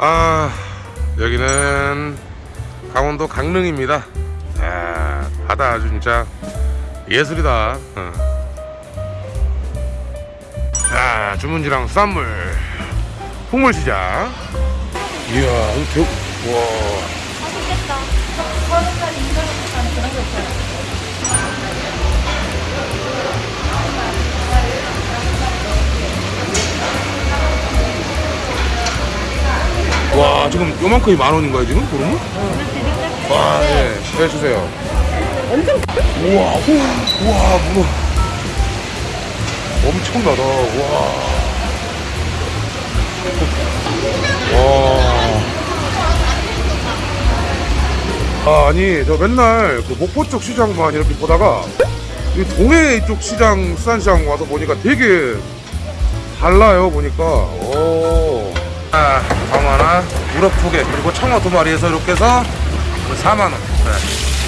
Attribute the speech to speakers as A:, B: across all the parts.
A: 아 여기는 강원도 강릉입니다. 아, 바다 아주 진짜 예술이다. 어. 자 주문지랑 수산물. 풍물시장. 이야 엄청 와 와 지금 요만큼이 만 원인 가요 지금? 그러면? 와 예, 해주세요.
B: 엄청
A: 우와 후, 우와 문어 엄청나다. 와. 와. 아니 저 맨날 그 목포 쪽 시장만 이렇게 보다가 이 동해 이쪽 시장 수산시장 와서 보니까 되게 달라요 보니까. 오. 아, 광어 하나, 우럭 두 개, 그리고 청어 두 마리에서 이렇게 해서 4만 원. 네.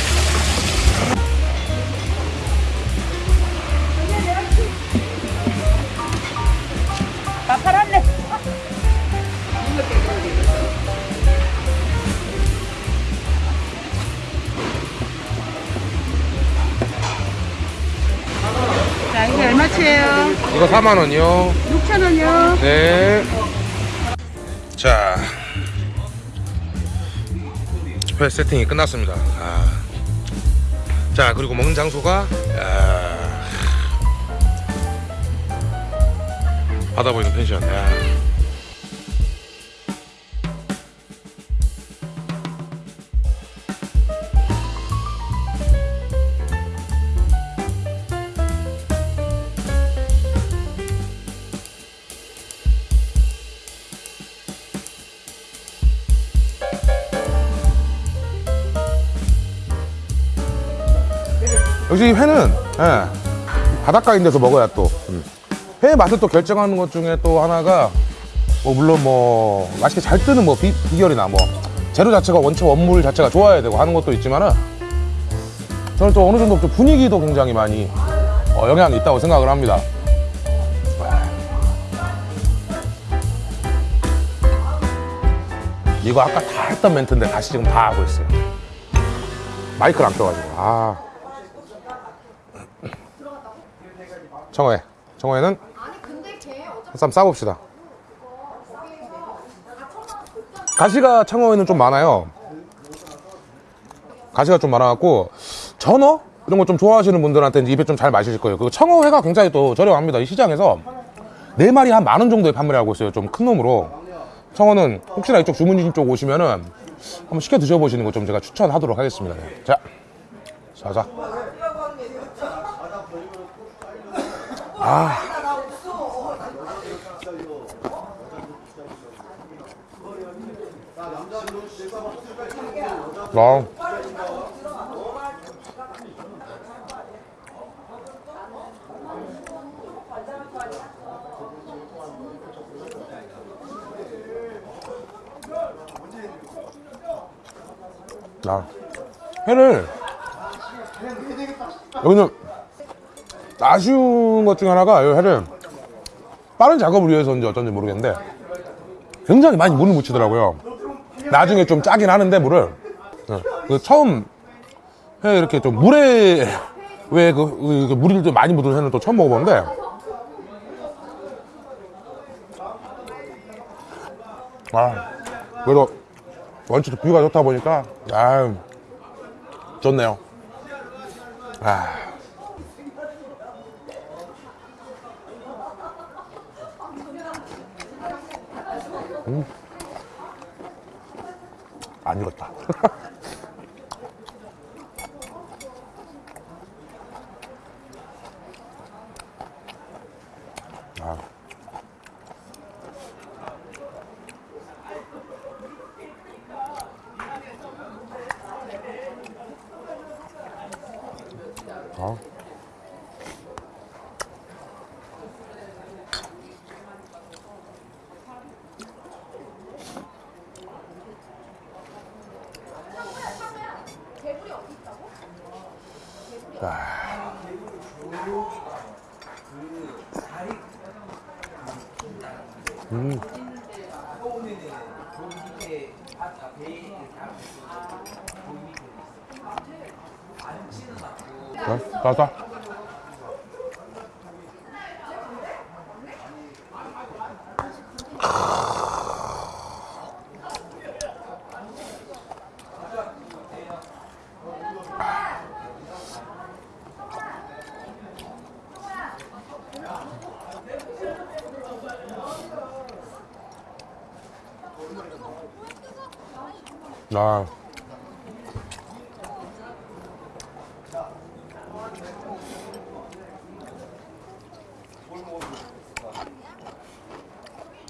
B: 자, 이게 얼마치예요?
A: 이거 4만 원이요.
B: 6천 원이요.
A: 네. 자, 회 세팅이 끝났습니다. 아. 자, 그리고 먹는 장소가 아. 바다 보이는 펜션. 야. 역시 회는 예, 바닷가 있는 데서 먹어야 또 음. 회의 맛을 또 결정하는 것 중에 또 하나가 뭐 물론 뭐 맛있게 잘 뜨는 뭐 비, 비결이나 뭐 재료 자체가 원체 원물 자체가 좋아야 되고 하는 것도 있지만은 저는 또 어느 정도 좀 분위기도 굉장히 많이 어, 영향이 있다고 생각을 합니다. 이거 아까 다 했던 멘트인데 다시 지금 다 하고 있어요. 마이크를 안 껴가지고 아 청어회. 청어회는 한쌈 싸봅시다. 가시가 청어회는 좀 많아요. 가시가 좀 많아갖고 전어? 이런 거 좀 좋아하시는 분들한테 입에 좀 잘 마실 거예요. 그 청어회가 굉장히 또 저렴합니다. 이 시장에서 네 마리 한 만 원 정도에 판매를 하고 있어요. 좀 큰 놈으로. 청어는 혹시나 이쪽 주문진 쪽 오시면은 한번 시켜 드셔보시는 거 좀 제가 추천하도록 하겠습니다. 자 자자 아. 와. 나 회를 여기는 아쉬운 것 중에 하나가 이 회를 빠른 작업을 위해서인지 어쩐지 모르겠는데 굉장히 많이 물을 묻히더라고요. 나중에 좀 짜긴 하는데 물을. 네. 그 처음 회 이렇게 좀 물에 왜그 물이 좀 많이 묻은 회는 또 처음 먹어보는데 아 그래도 원체 뷰가 좋다 보니까 아 좋네요. 아 안 익었다. 자. 음. 맛있다. 아.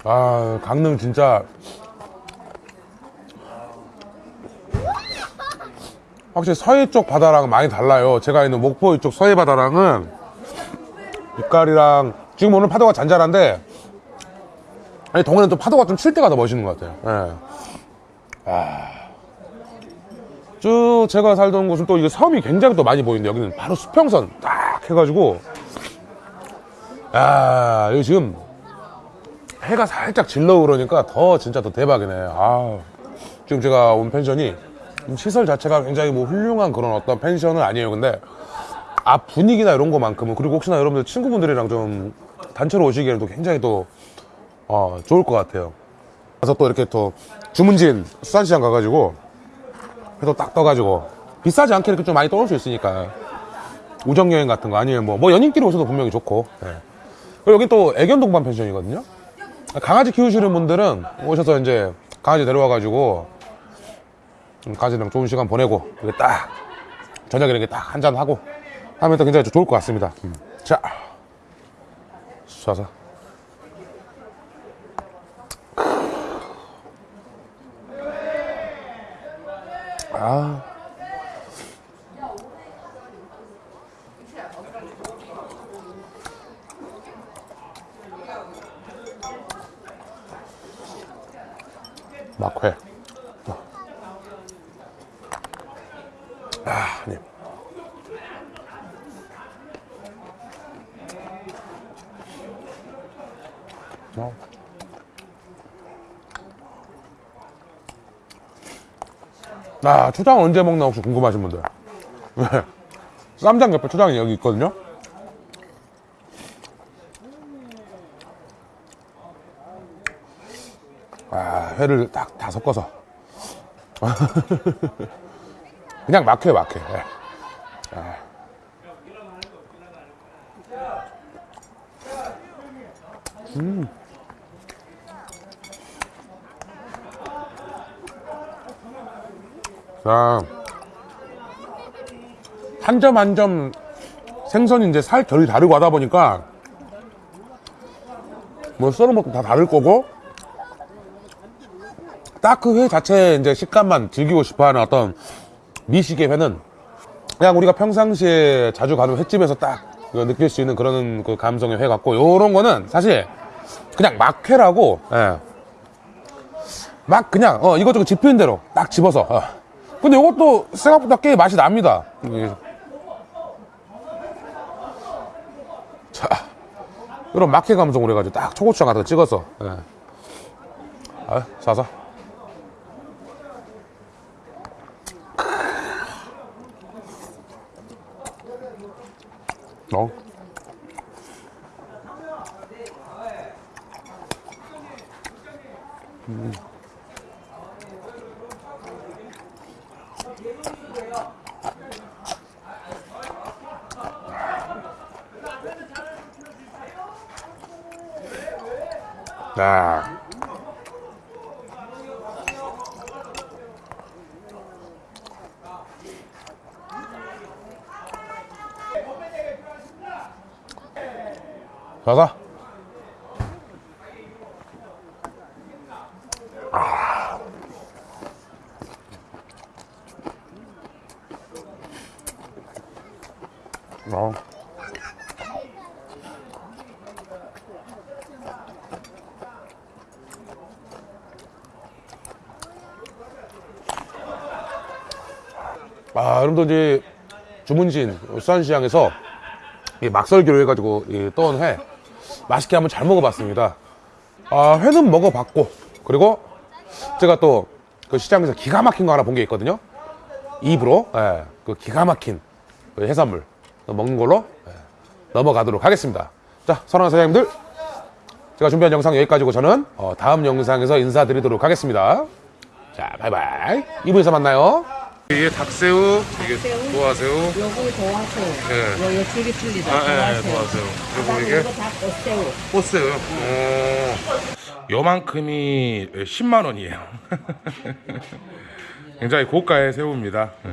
A: 아, 강릉 진짜 확실히 서해 쪽 바다랑 많이 달라요. 제가 있는 목포 이쪽 서해 바다랑은 빛깔이랑 지금 오늘 파도가 잔잔한데 아니 동해는 또 파도가 좀 칠 때가 더 멋있는 것 같아요. 예. 쭉 제가 살던 곳은 또 이게 섬이 굉장히 또 많이 보이는데 여기는 바로 수평선 딱 해가지고 아 여기 지금 해가 살짝 질러 오르니까 더 진짜 더 대박이네. 아 지금 제가 온 펜션이 좀 시설 자체가 굉장히 뭐 훌륭한 그런 어떤 펜션은 아니에요. 근데 앞 분위기나 이런 거만큼은 그리고 혹시나 여러분들 친구분들이랑 좀 단체로 오시기에는 또 굉장히 또 어, 좋을 것 같아요. 그래서 또 이렇게 또 주문진 수산시장 가가지고 해도 딱 떠가지고 비싸지 않게 이렇게 좀 많이 떠올 수 있으니까. 우정여행 같은 거 아니면 뭐, 뭐 연인끼리 오셔도 분명히 좋고. 예. 그리고 여기 또 애견 동반 펜션이거든요. 강아지 키우시는 분들은 오셔서 이제 강아지 데려와가지고 좀 강아지랑 좋은 시간 보내고 이게 딱 저녁에 이렇게 딱 한잔 하고 하면 또 굉장히 좋을 것 같습니다. 음. 자. 쏴서 아. 막회. 아, 네. 어. 아, 초장 언제 먹나 혹시 궁금하신 분들. 네. 쌈장 옆에 초장이 여기 있거든요. 아, 회를 딱 다 섞어서. 그냥 막회, 막회. 예. 아. 음. 자, 한 점 한 점 생선이 이제 살 결이 다르고 하다 보니까 뭐 썰은 것도 다 다를 거고 딱 그 회 자체의 이제 식감만 즐기고 싶어 하는 어떤 미식의 회는 그냥 우리가 평상시에 자주 가는 횟집에서 딱그 느낄 수 있는 그런 그 감성의 회 같고 요런 거는 사실 그냥 막회라고 예. 막 그냥 어 이것저것 집히는 대로 딱 집어서 어. 근데 이것도 생각보다 꽤 맛이 납니다 예. 자 이런 막회 감성으로 해가지고 딱 초고추장 거 찍어서 예. 아, 사서 어. 아. 가자. 아, 여러분들 이제 주문진 수산시장에서 이 막설기로 해가지고 이 떠온 회 맛있게 한번 잘 먹어봤습니다. 아, 회는 먹어봤고 그리고 제가 또 그 시장에서 기가 막힌 거 하나 본 게 있거든요. 입으로 예, 그 기가 막힌 그 해산물 먹는 걸로 예, 넘어가도록 하겠습니다. 자, 선한 사장님들 제가 준비한 영상 여기까지고 저는 어, 다음 영상에서 인사드리도록 하겠습니다. 자, 바이바이. 2부에서 만나요. 이게 닭새우, 이게 도화새우,
B: 요거 도화새우.
A: 예.
B: 요요 질기 풀리다.
A: 아, 예, 도화새우. 그리고 이게
B: 닭새우.
A: 꽃새우. 오. 요만큼이 10만 원이에요. 굉장히 고가의 새우입니다. 예.